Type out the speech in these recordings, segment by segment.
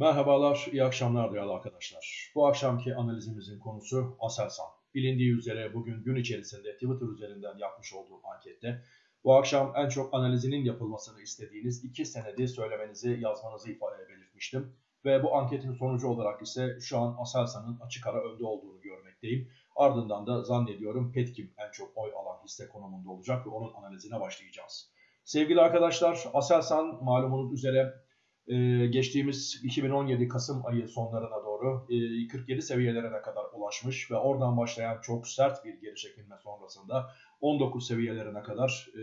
Merhabalar, iyi akşamlar değerli arkadaşlar. Bu akşamki analizimizin konusu Aselsan. Bilindiği üzere bugün gün içerisinde Twitter üzerinden yapmış olduğum ankette bu akşam en çok analizinin yapılmasını istediğiniz iki senedi söylemenizi, yazmanızı ifade belirtmiştim. Ve bu anketin sonucu olarak ise şu an Aselsan'ın açık ara önde olduğunu görmekteyim. Ardından da zannediyorum Petkim en çok oy alan hisse konumunda olacak ve onun analizine başlayacağız. Sevgili arkadaşlar, Aselsan malumunuz üzere ee, geçtiğimiz 2017 Kasım ayı sonlarına doğru 47 e, seviyelerine kadar ulaşmış ve oradan başlayan çok sert bir geri çekilme sonrasında 19 seviyelerine kadar e,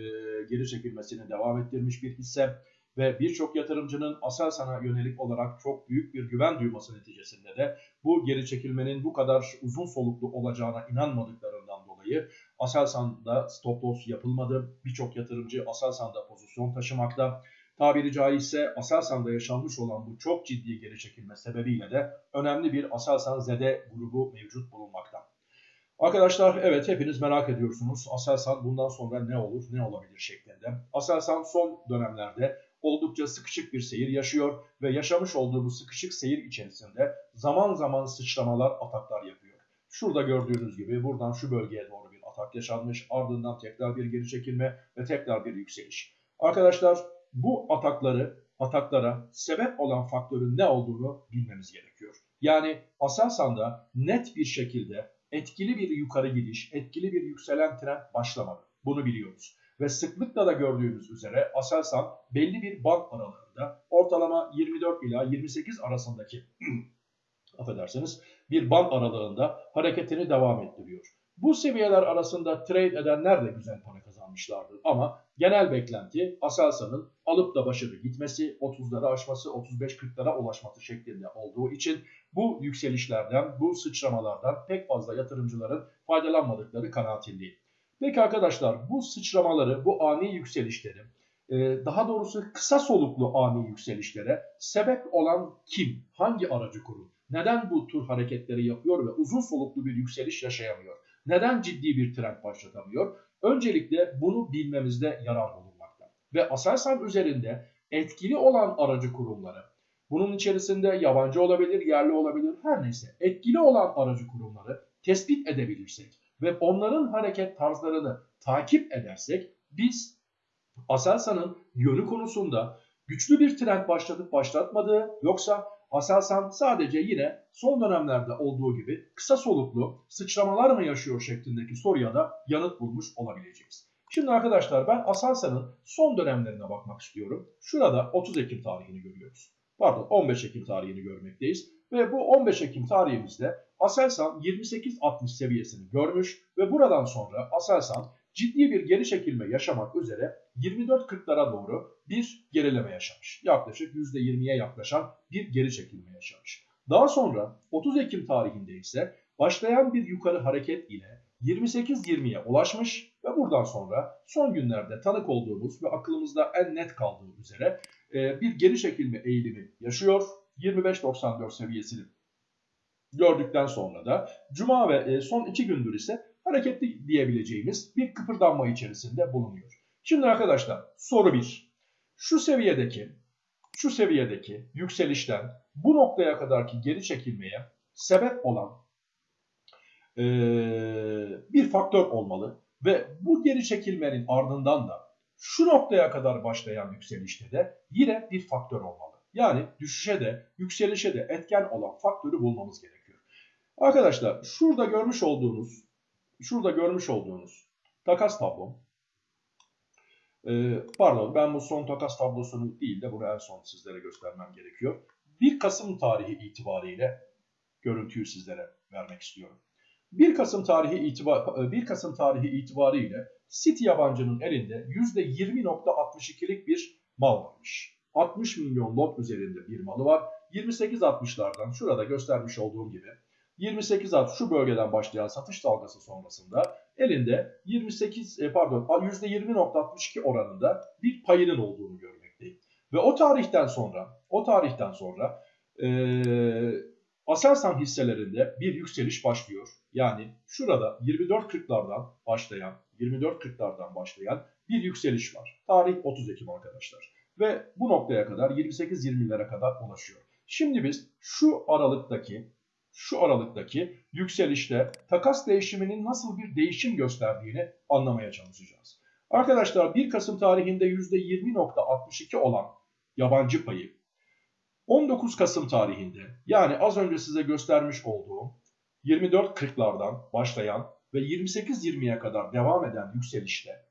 geri çekilmesini devam ettirmiş bir hisse ve birçok yatırımcının Aselsan'a yönelik olarak çok büyük bir güven duyması neticesinde de bu geri çekilmenin bu kadar uzun soluklu olacağına inanmadıklarından dolayı Aselsan'da stop loss yapılmadı. Birçok yatırımcı Aselsan'da pozisyon taşımakta tabiri caizse Aselsan'da yaşanmış olan bu çok ciddi geri çekilme sebebiyle de önemli bir Aselsan Zede grubu mevcut bulunmakta. Arkadaşlar evet hepiniz merak ediyorsunuz. Aselsan bundan sonra ne olur, ne olabilir şeklinde. Aselsan son dönemlerde oldukça sıkışık bir seyir yaşıyor ve yaşamış olduğu bu sıkışık seyir içerisinde zaman zaman sıçramalar, ataklar yapıyor. Şurada gördüğünüz gibi buradan şu bölgeye doğru bir atak yaşanmış, ardından tekrar bir geri çekilme ve tekrar bir yükseliş. Arkadaşlar bu atakları, ataklara sebep olan faktörün ne olduğunu bilmemiz gerekiyor. Yani Aselsan'da net bir şekilde etkili bir yukarı gidiş, etkili bir yükselen trend başlamadı. Bunu biliyoruz. Ve sıklıkla da gördüğümüz üzere Aselsan belli bir band aralığında ortalama 24 ila 28 arasındaki affedersiniz bir band aralığında hareketini devam ettiriyor. Bu seviyeler arasında trade edenler de güzel para kazanmışlardır. Ama genel beklenti Aselsan'ın alıp da başarı gitmesi, 30'ları aşması, 35-40'lara ulaşması şeklinde olduğu için bu yükselişlerden, bu sıçramalardan pek fazla yatırımcıların faydalanmadıkları kanaatindeyim. Peki arkadaşlar bu sıçramaları, bu ani yükselişleri, e, daha doğrusu kısa soluklu ani yükselişlere sebep olan kim? Hangi aracı kurum? Neden bu tür hareketleri yapıyor ve uzun soluklu bir yükseliş yaşayamıyor? Neden ciddi bir trend başlatamıyor? Öncelikle bunu bilmemizde yarar bulunmakta. Ve Aselsan üzerinde etkili olan aracı kurumları, bunun içerisinde yabancı olabilir, yerli olabilir, her neyse etkili olan aracı kurumları tespit edebilirsek ve onların hareket tarzlarını takip edersek biz Aselsan'ın yönü konusunda güçlü bir trend başlatıp başlatmadığı yoksa Aselsan sadece yine son dönemlerde olduğu gibi kısa soluklu sıçramalar mı yaşıyor şeklindeki soruya da yanıt bulmuş olabileceğiz. Şimdi arkadaşlar ben Aselsan'ın son dönemlerine bakmak istiyorum. Şurada 30 Ekim tarihini görüyoruz. Pardon 15 Ekim tarihini görmekteyiz. Ve bu 15 Ekim tarihimizde Aselsan 28.60 seviyesini görmüş ve buradan sonra Aselsan ciddi bir geri çekilme yaşamak üzere 24.40'lara doğru bir gerileme yaşamış. Yaklaşık %20'ye yaklaşan bir geri çekilme yaşamış. Daha sonra 30 Ekim tarihinde ise başlayan bir yukarı hareket ile 28-20'ye ulaşmış ve buradan sonra son günlerde tanık olduğumuz ve aklımızda en net kaldığı üzere e, bir geri çekilme eğilimi yaşıyor. 25.94 seviyesini gördükten sonra da Cuma ve e, son iki gündür ise hareketli diyebileceğimiz bir kıpırdanma içerisinde bulunuyor. Şimdi arkadaşlar soru 1. Şu seviyedeki şu seviyedeki yükselişten bu noktaya kadarki geri çekilmeye sebep olan e, bir faktör olmalı ve bu geri çekilmenin ardından da şu noktaya kadar başlayan yükselişte de yine bir faktör olmalı. Yani düşüşe de yükselişe de etken olan faktörü bulmamız gerekiyor. Arkadaşlar şurada görmüş olduğunuz şurada görmüş olduğunuz takas tablom ee, pardon ben bu son takas tablosunu değil de bunu en son sizlere göstermem gerekiyor. 1 Kasım tarihi itibariyle görüntüyü sizlere vermek istiyorum. 1 Kasım tarihi itibar 1 Kasım tarihi itibariyle City yabancının elinde %20.62'lik bir mal varmış. 60 milyon lot üzerinde bir malı var. 28.60'lardan şurada göstermiş olduğum gibi 28 art şu bölgeden başlayan satış dalgası sonrasında elinde 28 e, pardon %20.62 oranında bir payının olduğunu görmekteyim. Ve o tarihten sonra o tarihten sonra e, Aselsan hisselerinde bir yükseliş başlıyor. Yani şurada 24.40'lardan başlayan 24.40'lardan başlayan bir yükseliş var. Tarih 30 Ekim arkadaşlar. Ve bu noktaya kadar 28-20'lere kadar ulaşıyor. Şimdi biz şu aralıktaki şu aralıktaki yükselişte takas değişiminin nasıl bir değişim gösterdiğini anlamaya çalışacağız. Arkadaşlar 1 Kasım tarihinde %20.62 olan yabancı payı 19 Kasım tarihinde yani az önce size göstermiş olduğum 24.40'lardan başlayan ve 28.20'ye kadar devam eden yükselişte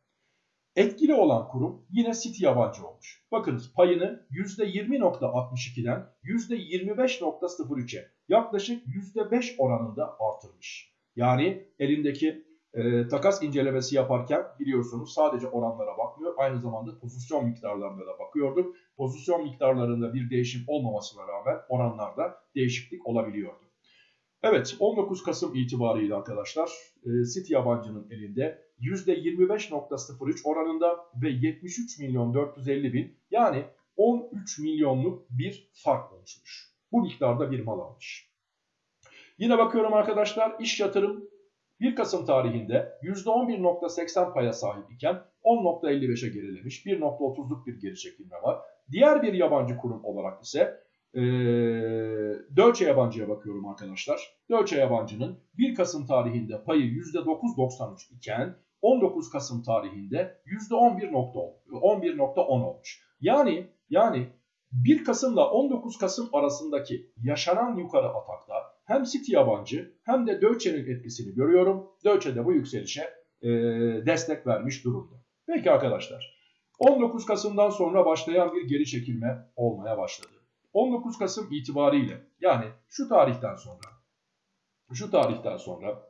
etkili olan kurum yine City yabancı olmuş. Bakınız payını %20.62'den %25.03'e yaklaşık %5 oranında artırmış. Yani elindeki e, takas incelemesi yaparken biliyorsunuz sadece oranlara bakmıyor. Aynı zamanda pozisyon miktarlarına da bakıyorduk. Pozisyon miktarlarında bir değişim olmamasına rağmen oranlarda değişiklik olabiliyordu. Evet 19 Kasım itibariyle arkadaşlar e, City yabancının elinde %25.03 oranında ve 73 milyon 450 bin yani 13 milyonluk bir fark oluşmuş. Bu miktarda bir mal almış. Yine bakıyorum arkadaşlar iş yatırım 1 Kasım tarihinde %11.80 paya sahip iken 10.55'e gerilemiş. 1.30'luk bir geri çekilme var. Diğer bir yabancı kurum olarak ise e, Deutsche Yabancı'ya bakıyorum arkadaşlar. Deutsche Yabancı'nın 1 Kasım tarihinde payı %9.93 iken 19 Kasım tarihinde %11.10 olmuş. Yani yani 1 Kasım'la 19 Kasım arasındaki yaşanan yukarı atakta hem City yabancı hem de Deutsche'nin etkisini görüyorum. Deutsche de bu yükselişe e, destek vermiş durumda. Peki arkadaşlar 19 Kasım'dan sonra başlayan bir geri çekilme olmaya başladı. 19 Kasım itibariyle yani şu tarihten sonra şu tarihten sonra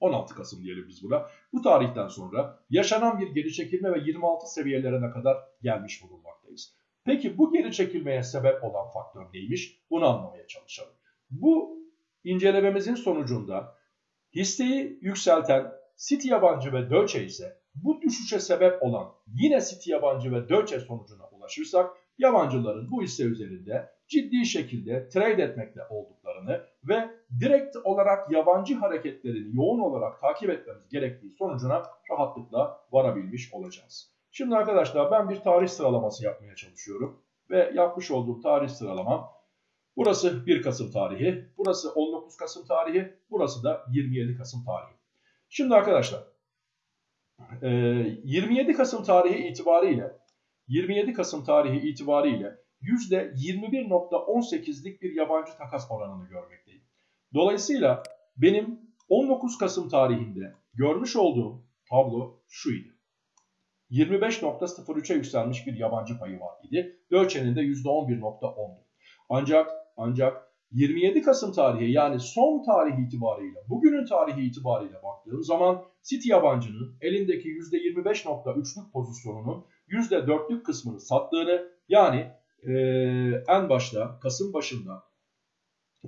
16 Kasım diyelim biz buna. Bu tarihten sonra yaşanan bir geri çekilme ve 26 seviyelerine kadar gelmiş bulunmaktayız. Peki bu geri çekilmeye sebep olan faktör neymiş? Bunu anlamaya çalışalım. Bu incelememizin sonucunda hisseyi yükselten City yabancı ve Deutsche ise bu düşüşe sebep olan yine City yabancı ve Deutsche sonucuna ulaşırsak yabancıların bu hisse üzerinde ciddi şekilde trade etmekte olduklarını ve direkt olarak yabancı hareketlerini yoğun olarak takip etmemiz gerektiği sonucuna rahatlıkla varabilmiş olacağız. Şimdi arkadaşlar ben bir tarih sıralaması yapmaya çalışıyorum ve yapmış olduğum tarih sıralamam burası 1 Kasım tarihi, burası 19 Kasım tarihi, burası da 27 Kasım tarihi. Şimdi arkadaşlar 27 Kasım tarihi itibariyle 27 Kasım tarihi itibariyle %21.18'lik bir yabancı takas oranını görmekteyim. Dolayısıyla benim 19 Kasım tarihinde görmüş olduğum tablo şuydu. 25.03'e yükselmiş bir yabancı payı var idi. Deutsche'nin de %11.10'du. Ancak ancak 27 Kasım tarihi yani son tarih itibariyle, bugünün tarihi itibariyle baktığım zaman City yabancının elindeki %25.3'lük pozisyonunun %4'lük kısmını sattığını yani e, en başta Kasım başında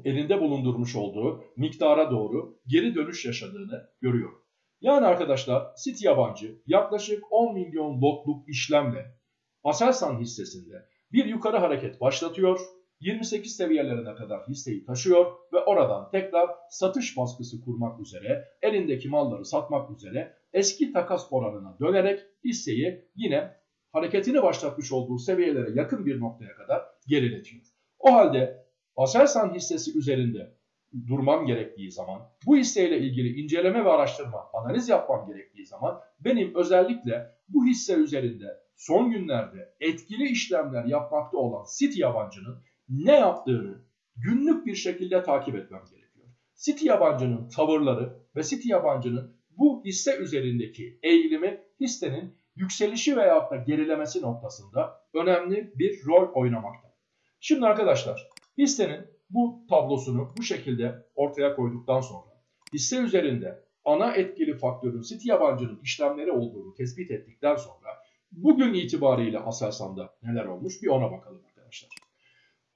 elinde bulundurmuş olduğu miktara doğru geri dönüş yaşadığını görüyorum. Yani arkadaşlar City yabancı yaklaşık 10 milyon lotluk işlemle Aselsan hissesinde bir yukarı hareket başlatıyor. 28 seviyelerine kadar hisseyi taşıyor ve oradan tekrar satış baskısı kurmak üzere elindeki malları satmak üzere eski takas oranına dönerek hisseyi yine hareketini başlatmış olduğu seviyelere yakın bir noktaya kadar geriletiyor. O halde Aselsan hissesi üzerinde durmam gerektiği zaman, bu hisseyle ilgili inceleme ve araştırma, analiz yapmam gerektiği zaman benim özellikle bu hisse üzerinde son günlerde etkili işlemler yapmakta olan City yabancının ne yaptığını günlük bir şekilde takip etmem gerekiyor. City yabancının tavırları ve City yabancının bu hisse üzerindeki eğilimi hissenin yükselişi veyahut da gerilemesi noktasında önemli bir rol oynamakta. Şimdi arkadaşlar hissenin bu tablosunu bu şekilde ortaya koyduktan sonra hisse üzerinde ana etkili faktörün City yabancının işlemleri olduğunu tespit ettikten sonra bugün itibariyle Aselsan'da neler olmuş bir ona bakalım arkadaşlar.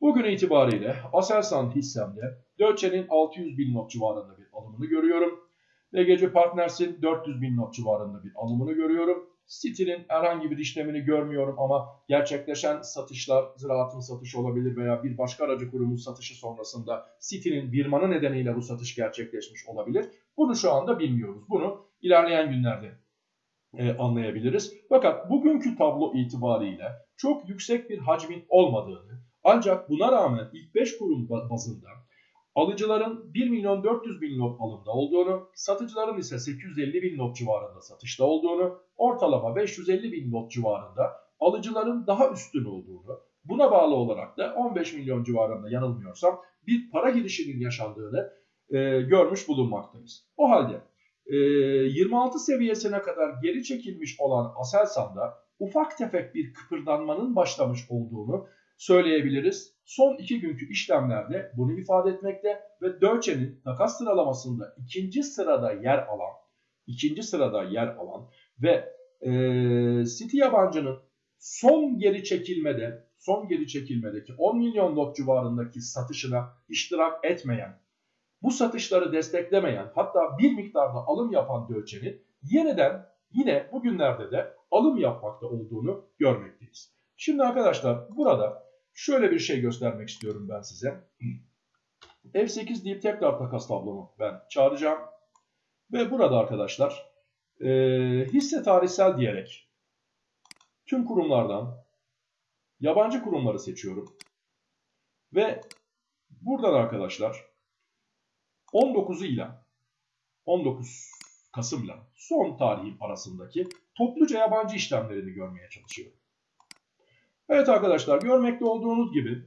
Bugün itibariyle Aselsan hissemde Deutsche'nin 600 bin not civarında bir alımını görüyorum. BGC Partners'in 400 bin not civarında bir alımını görüyorum. City'nin herhangi bir işlemini görmüyorum ama gerçekleşen satışlar ziraatın satışı olabilir veya bir başka aracı kurumun satışı sonrasında City'nin birmanı nedeniyle bu satış gerçekleşmiş olabilir. Bunu şu anda bilmiyoruz. Bunu ilerleyen günlerde e, anlayabiliriz. Fakat bugünkü tablo itibariyle çok yüksek bir hacmin olmadığını Ancak buna rağmen ilk 5 kurum bazında alıcıların 1 milyon 400 bin lot alımda olduğunu, satıcıların ise 850 bin lot civarında satışta olduğunu, ortalama 550 bin lot civarında alıcıların daha üstün olduğunu, buna bağlı olarak da 15 milyon civarında yanılmıyorsam bir para girişinin yaşandığını e, görmüş bulunmaktayız. O halde e, 26 seviyesine kadar geri çekilmiş olan Aselsan'da ufak tefek bir kıpırdanmanın başlamış olduğunu söyleyebiliriz. Son iki günkü işlemlerde bunu ifade etmekte ve Deutsche'nin takas sıralamasında ikinci sırada yer alan, ikinci sırada yer alan ve e, City yabancının son geri çekilmede, son geri çekilmedeki 10 milyon lot civarındaki satışına iştirak etmeyen, bu satışları desteklemeyen, hatta bir miktarda alım yapan Deutsche'nin yeniden yine bugünlerde de alım yapmakta olduğunu görmekteyiz. Şimdi arkadaşlar burada şöyle bir şey göstermek istiyorum ben size. F8 deyip tekrar takas tablomu ben çağıracağım. Ve burada arkadaşlar e, hisse tarihsel diyerek tüm kurumlardan yabancı kurumları seçiyorum. Ve buradan arkadaşlar 19'u ile 19 Kasım'la son tarihin arasındaki topluca yabancı işlemlerini görmeye çalışıyorum. Evet arkadaşlar görmekte olduğunuz gibi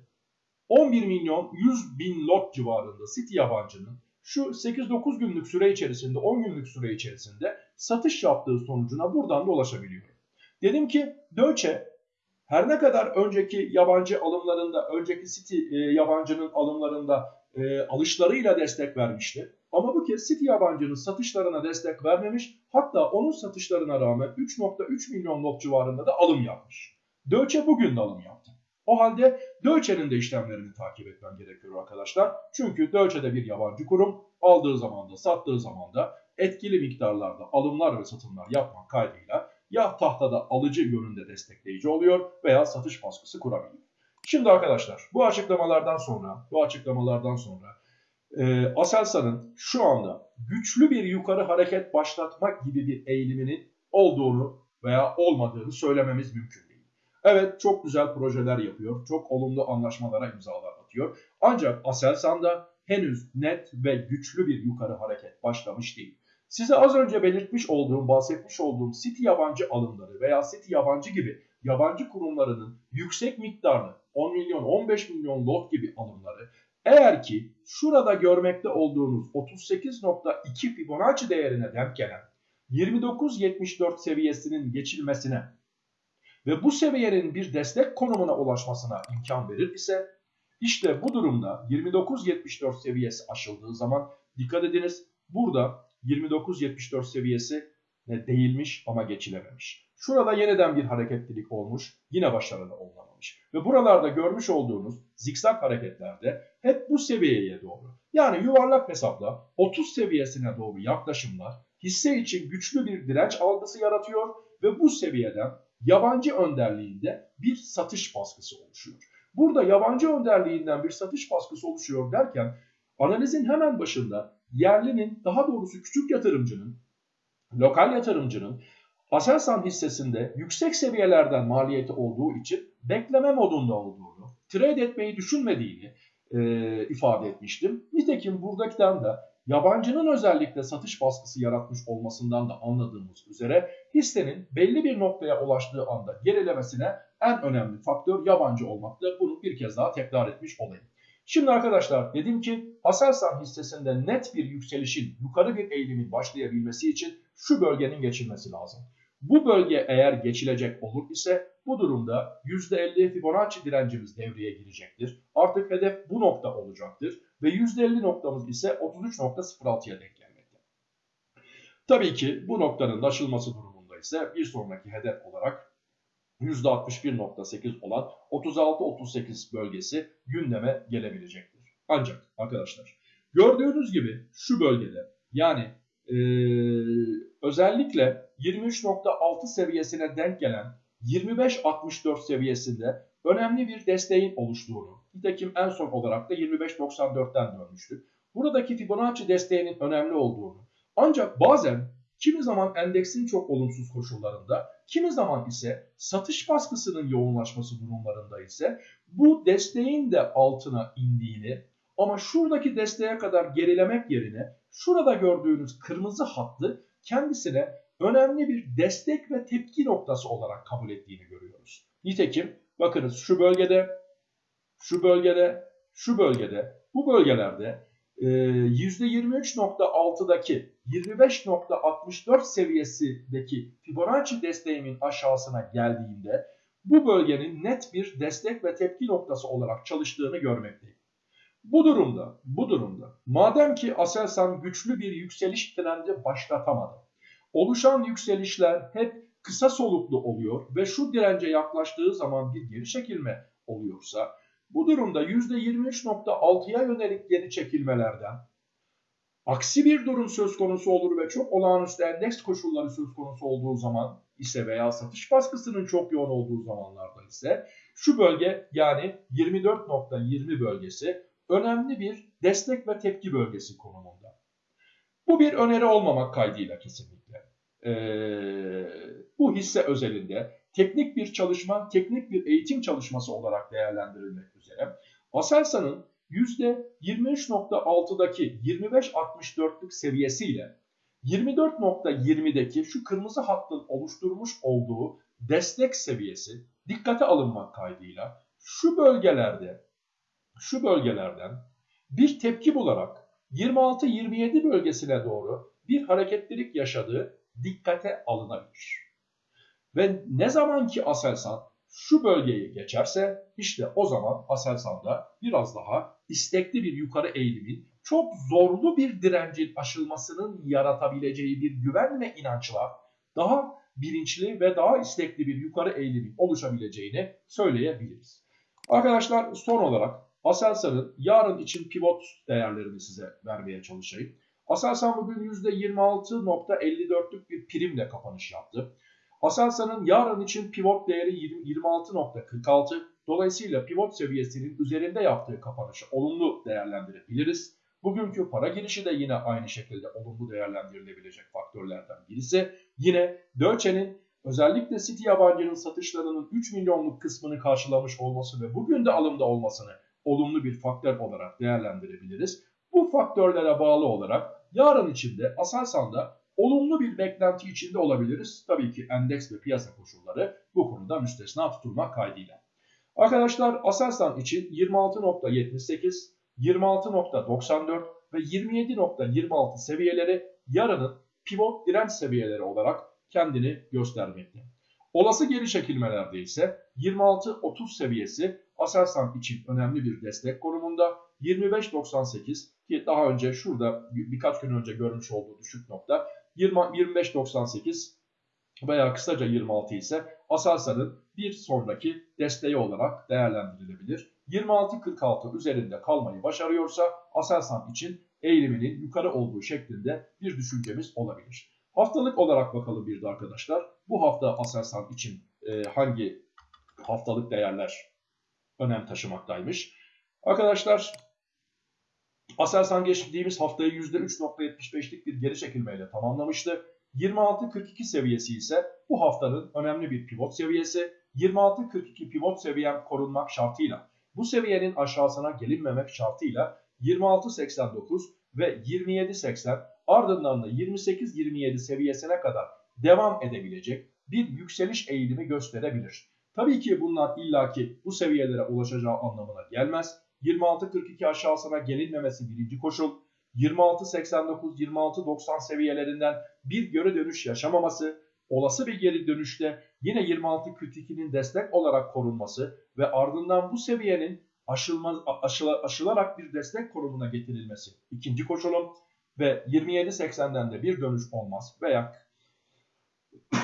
11 milyon 100 bin lot civarında City yabancının şu 8-9 günlük süre içerisinde 10 günlük süre içerisinde satış yaptığı sonucuna buradan da ulaşabiliyorum. Dedim ki Deutsche her ne kadar önceki yabancı alımlarında, önceki City e, yabancının alımlarında e, alışlarıyla destek vermişti. Ama bu kez City yabancının satışlarına destek vermemiş. Hatta onun satışlarına rağmen 3.3 milyon lot civarında da alım yapmış. Deutsche bugün de alım yaptı. O halde Deutsche'nin de işlemlerini takip etmem gerekiyor arkadaşlar. Çünkü Deutsche de bir yabancı kurum. Aldığı zaman da sattığı zaman da etkili miktarlarda alımlar ve satımlar yapmak kaydıyla ya tahtada alıcı yönünde destekleyici oluyor veya satış baskısı kurabiliyor. Şimdi arkadaşlar bu açıklamalardan sonra bu açıklamalardan sonra e, Aselsan'ın şu anda güçlü bir yukarı hareket başlatmak gibi bir eğiliminin olduğunu veya olmadığını söylememiz mümkün. Evet çok güzel projeler yapıyor. Çok olumlu anlaşmalara imzalar atıyor. Ancak Aselsan'da henüz net ve güçlü bir yukarı hareket başlamış değil. Size az önce belirtmiş olduğum, bahsetmiş olduğum City yabancı alımları veya City yabancı gibi yabancı kurumlarının yüksek miktarlı 10 milyon, 15 milyon lot gibi alımları eğer ki şurada görmekte olduğunuz 38.2 Fibonacci değerine denk gelen 29.74 seviyesinin geçilmesine ve bu seviyenin bir destek konumuna ulaşmasına imkan verir ise işte bu durumda 29.74 seviyesi aşıldığı zaman dikkat ediniz burada 29.74 seviyesi değilmiş ama geçilememiş. Şurada yeniden bir hareketlilik olmuş yine başarılı olamamış. Ve buralarda görmüş olduğunuz zikzak hareketlerde hep bu seviyeye doğru yani yuvarlak hesapla 30 seviyesine doğru yaklaşımlar hisse için güçlü bir direnç algısı yaratıyor ve bu seviyeden yabancı önderliğinde bir satış baskısı oluşuyor. Burada yabancı önderliğinden bir satış baskısı oluşuyor derken analizin hemen başında yerlinin daha doğrusu küçük yatırımcının, lokal yatırımcının Aselsan hissesinde yüksek seviyelerden maliyeti olduğu için bekleme modunda olduğunu, trade etmeyi düşünmediğini e, ifade etmiştim. Nitekim buradakiden de yabancının özellikle satış baskısı yaratmış olmasından da anladığımız üzere hissenin belli bir noktaya ulaştığı anda gerilemesine en önemli faktör yabancı olmakta. Bunu bir kez daha tekrar etmiş olayım. Şimdi arkadaşlar dedim ki Aselsan hissesinde net bir yükselişin, yukarı bir eğilimin başlayabilmesi için şu bölgenin geçilmesi lazım. Bu bölge eğer geçilecek olur ise bu durumda %50 Fibonacci direncimiz devreye girecektir. Artık hedef bu nokta olacaktır ve %50 noktamız ise 33.06'ya denk gelmekte. Tabii ki bu noktanın aşılması durumunda ise bir sonraki hedef olarak %61.8 olan 36-38 bölgesi gündeme gelebilecektir. Ancak arkadaşlar gördüğünüz gibi şu bölgede yani ee, özellikle 23.6 seviyesine denk gelen 25.64 seviyesinde önemli bir desteğin oluştuğunu, nitekim en son olarak da 25.94'ten dönmüştük. Buradaki Fibonacci desteğinin önemli olduğunu, ancak bazen kimi zaman endeksin çok olumsuz koşullarında, kimi zaman ise satış baskısının yoğunlaşması durumlarında ise bu desteğin de altına indiğini ama şuradaki desteğe kadar gerilemek yerine şurada gördüğünüz kırmızı hattı kendisine önemli bir destek ve tepki noktası olarak kabul ettiğini görüyoruz. Nitekim bakınız şu bölgede, şu bölgede, şu bölgede, bu bölgelerde %23.6'daki 25.64 seviyesindeki Fibonacci desteğimin aşağısına geldiğinde bu bölgenin net bir destek ve tepki noktası olarak çalıştığını görmekteyim. Bu durumda, bu durumda madem ki Aselsan güçlü bir yükseliş trendi başlatamadı. Oluşan yükselişler hep kısa soluklu oluyor ve şu dirence yaklaştığı zaman bir geri çekilme oluyorsa bu durumda %23.6'ya yönelik geri çekilmelerden aksi bir durum söz konusu olur ve çok olağanüstü endeks koşulları söz konusu olduğu zaman ise veya satış baskısının çok yoğun olduğu zamanlarda ise şu bölge yani 24.20 bölgesi önemli bir destek ve tepki bölgesi konumunda. Bu bir öneri olmamak kaydıyla kesinlikle. Ee, bu hisse özelinde teknik bir çalışma, teknik bir eğitim çalışması olarak değerlendirilmek üzere Aselsan'ın %23.6'daki 25.64'lük seviyesiyle 24.20'deki şu kırmızı hattın oluşturmuş olduğu destek seviyesi dikkate alınmak kaydıyla şu bölgelerde şu bölgelerden bir tepki bularak 26-27 bölgesine doğru bir hareketlilik yaşadığı dikkate alınabilir. Ve ne zaman ki Aselsan şu bölgeyi geçerse işte o zaman Aselsan'da biraz daha istekli bir yukarı eğilimin çok zorlu bir direncin aşılmasının yaratabileceği bir güven ve inançla daha bilinçli ve daha istekli bir yukarı eğilimin oluşabileceğini söyleyebiliriz. Arkadaşlar son olarak Aselsan'ın yarın için pivot değerlerini size vermeye çalışayım. Aselsan bugün %26.54'lük bir primle kapanış yaptı. Aselsan'ın yarın için pivot değeri 26.46. Dolayısıyla pivot seviyesinin üzerinde yaptığı kapanışı olumlu değerlendirebiliriz. Bugünkü para girişi de yine aynı şekilde olumlu değerlendirilebilecek faktörlerden birisi. Yine Dölçe'nin özellikle City yabancının satışlarının 3 milyonluk kısmını karşılamış olması ve bugün de alımda olmasını olumlu bir faktör olarak değerlendirebiliriz. Bu faktörlere bağlı olarak yarın içinde Aselsan'da olumlu bir beklenti içinde olabiliriz. Tabii ki endeks ve piyasa koşulları bu konuda müstesna tutulmak kaydıyla. Arkadaşlar Aselsan için 26.78, 26.94 ve 27.26 seviyeleri yarının pivot direnç seviyeleri olarak kendini göstermekte. Olası geri çekilmelerde ise 26-30 seviyesi Aselsan için önemli bir destek konumunda. 25.98 ki daha önce şurada birkaç gün önce görmüş olduğu düşük nokta 25.98 veya kısaca 26 ise Aselsan'ın bir sonraki desteği olarak değerlendirilebilir. 26.46 üzerinde kalmayı başarıyorsa Aselsan için eğiliminin yukarı olduğu şeklinde bir düşüncemiz olabilir. Haftalık olarak bakalım bir de arkadaşlar. Bu hafta Aselsan için e, hangi haftalık değerler önem taşımaktaymış? Arkadaşlar Aselsan geçtiğimiz haftayı %3.75'lik bir geri çekilmeyle tamamlamıştı. 26.42 seviyesi ise bu haftanın önemli bir pivot seviyesi. 26.42 pivot seviyem korunmak şartıyla bu seviyenin aşağısına gelinmemek şartıyla 26.89 ve 27.80 ardından da 28-27 seviyesine kadar devam edebilecek bir yükseliş eğilimi gösterebilir. Tabii ki bunlar illaki bu seviyelere ulaşacağı anlamına gelmez. 26.42 aşağısına gelinmemesi birinci koşul. 26.89-26.90 seviyelerinden bir göre dönüş yaşamaması, olası bir geri dönüşte yine 26.42'nin destek olarak korunması ve ardından bu seviyenin aşılma, aşıla, aşılarak bir destek konumuna getirilmesi ikinci koşulum ve 27.80'den de bir dönüş olmaz veya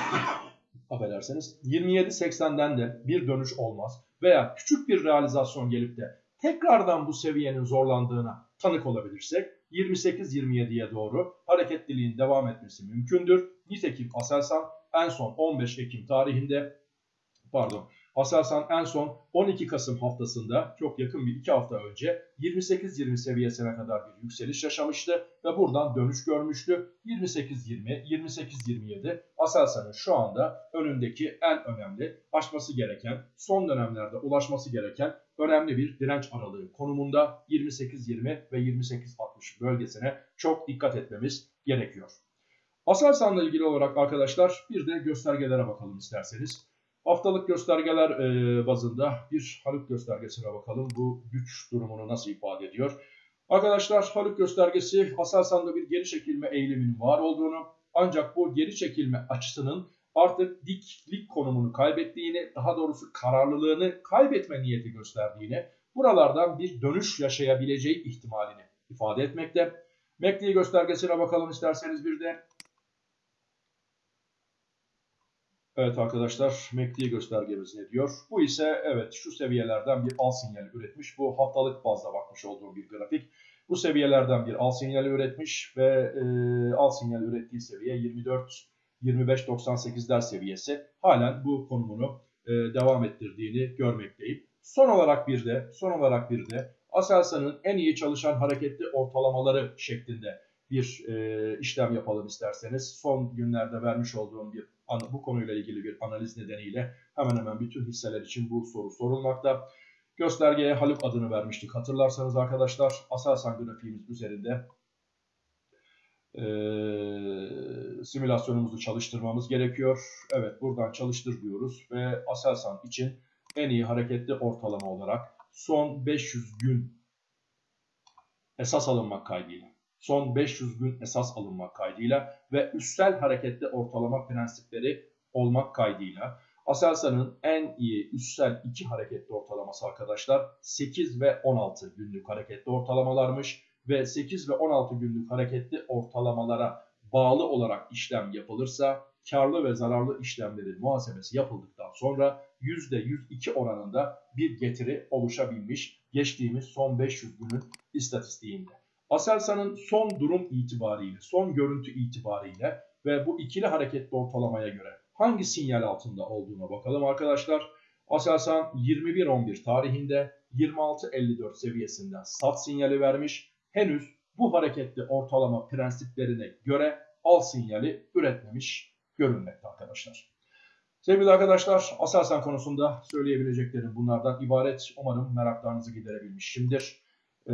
affederseniz 27.80'den de bir dönüş olmaz veya küçük bir realizasyon gelip de tekrardan bu seviyenin zorlandığına tanık olabilirsek 28-27'ye doğru hareketliliğin devam etmesi mümkündür. Nitekim Aselsan en son 15 Ekim tarihinde pardon Aselsan en son 12 Kasım haftasında çok yakın bir iki hafta önce 28-20 seviyesine kadar bir yükseliş yaşamıştı ve buradan dönüş görmüştü. 28-20, 28-27 Aselsan'ın şu anda önündeki en önemli aşması gereken, son dönemlerde ulaşması gereken önemli bir direnç aralığı konumunda 28-20 ve 28-60 bölgesine çok dikkat etmemiz gerekiyor. Aselsan'la ilgili olarak arkadaşlar bir de göstergelere bakalım isterseniz. Haftalık göstergeler e, bazında bir Haluk göstergesine bakalım. Bu güç durumunu nasıl ifade ediyor? Arkadaşlar Haluk göstergesi Aselsan'da bir geri çekilme eğiliminin var olduğunu ancak bu geri çekilme açısının artık diklik konumunu kaybettiğini, daha doğrusu kararlılığını kaybetme niyeti gösterdiğini, buralardan bir dönüş yaşayabileceği ihtimalini ifade etmekte. MACD göstergesine bakalım isterseniz bir de. Evet arkadaşlar MACD göstergemiz ne diyor? Bu ise evet şu seviyelerden bir al sinyali üretmiş. Bu haftalık bazda bakmış olduğum bir grafik. Bu seviyelerden bir al sinyali üretmiş ve e, al sinyali ürettiği seviye 24 25.98'ler seviyesi. Halen bu konumunu e, devam ettirdiğini görmekteyim. Son olarak bir de son olarak bir de Aselsan'ın en iyi çalışan hareketli ortalamaları şeklinde bir e, işlem yapalım isterseniz. Son günlerde vermiş olduğum bir bu konuyla ilgili bir analiz nedeniyle hemen hemen bütün hisseler için bu soru sorulmakta. Göstergeye Haluk adını vermiştik. Hatırlarsanız arkadaşlar Aselsan grafiğimiz üzerinde e, simülasyonumuzu çalıştırmamız gerekiyor. Evet buradan çalıştır diyoruz ve Aselsan için en iyi hareketli ortalama olarak son 500 gün esas alınmak kaydıyla son 500 gün esas alınmak kaydıyla ve üstel hareketli ortalama prensipleri olmak kaydıyla Aselsan'ın en iyi üstel iki hareketli ortalaması arkadaşlar 8 ve 16 günlük hareketli ortalamalarmış ve 8 ve 16 günlük hareketli ortalamalara bağlı olarak işlem yapılırsa karlı ve zararlı işlemlerin muhasebesi yapıldıktan sonra %102 oranında bir getiri oluşabilmiş geçtiğimiz son 500 günün istatistiğinde. Aselsan'ın son durum itibariyle, son görüntü itibariyle ve bu ikili hareketli ortalamaya göre hangi sinyal altında olduğuna bakalım arkadaşlar. Aselsan 21.11 tarihinde 26.54 seviyesinden sat sinyali vermiş. Henüz bu hareketli ortalama prensiplerine göre al sinyali üretmemiş görünmekte arkadaşlar. Sevgili arkadaşlar Aselsan konusunda söyleyebileceklerim bunlardan ibaret. Umarım meraklarınızı giderebilmişimdir. Ee,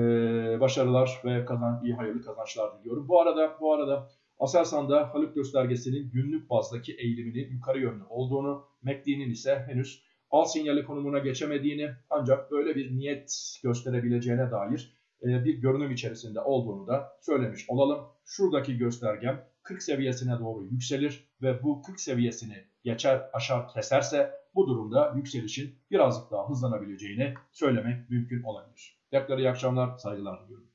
başarılar ve kazan, iyi hayırlı kazançlar diliyorum. Bu arada bu arada Aselsan'da Haluk göstergesinin günlük bazdaki eğiliminin yukarı yönlü olduğunu, MACD'nin ise henüz al sinyali konumuna geçemediğini ancak böyle bir niyet gösterebileceğine dair bir görünüm içerisinde olduğunu da söylemiş olalım. Şuradaki göstergem 40 seviyesine doğru yükselir ve bu 40 seviyesini geçer aşar keserse bu durumda yükselişin birazcık daha hızlanabileceğini söylemek mümkün olabilir. Tekrar iyi akşamlar, saygılar diliyorum.